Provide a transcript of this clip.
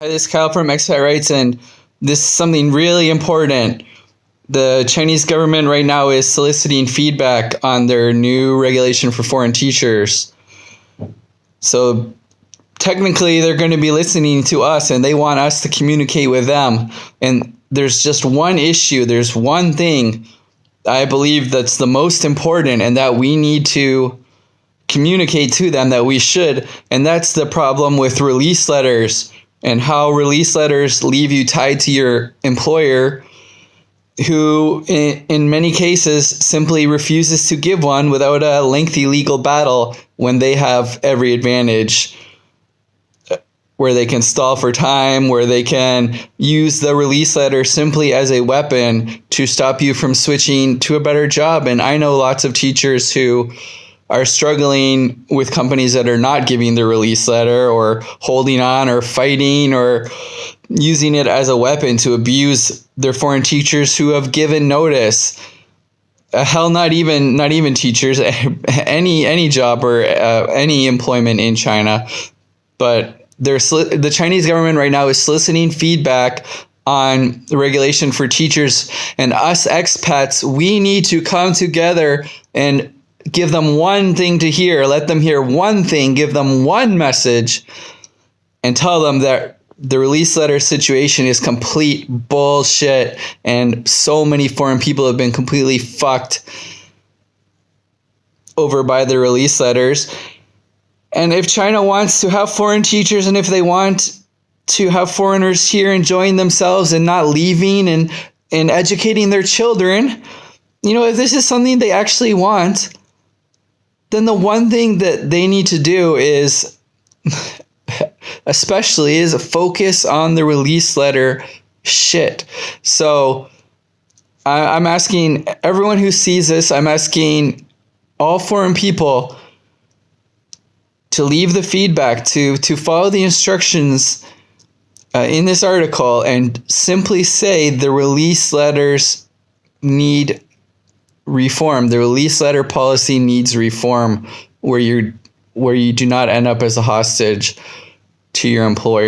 Hi, this is Kyle from Expat Rights, and this is something really important. The Chinese government right now is soliciting feedback on their new regulation for foreign teachers. So technically, they're going to be listening to us and they want us to communicate with them. And there's just one issue, there's one thing I believe that's the most important and that we need to communicate to them that we should. And that's the problem with release letters and how release letters leave you tied to your employer who in, in many cases simply refuses to give one without a lengthy legal battle when they have every advantage uh, where they can stall for time, where they can use the release letter simply as a weapon to stop you from switching to a better job. And I know lots of teachers who are struggling with companies that are not giving the release letter or holding on or fighting or using it as a weapon to abuse their foreign teachers who have given notice. Uh, hell not even not even teachers any any job or uh, any employment in china. But they're the chinese government right now is soliciting feedback on the regulation for teachers and us expats. We need to come together and give them one thing to hear, let them hear one thing, give them one message, and tell them that the release letter situation is complete bullshit and so many foreign people have been completely fucked over by the release letters. And if China wants to have foreign teachers and if they want to have foreigners here enjoying themselves and not leaving and, and educating their children, you know, if this is something they actually want, then the one thing that they need to do is especially is focus on the release letter shit. So I, am asking everyone who sees this, I'm asking all foreign people to leave the feedback, to, to follow the instructions uh, in this article and simply say the release letters need reform. The release letter policy needs reform where you where you do not end up as a hostage to your employer.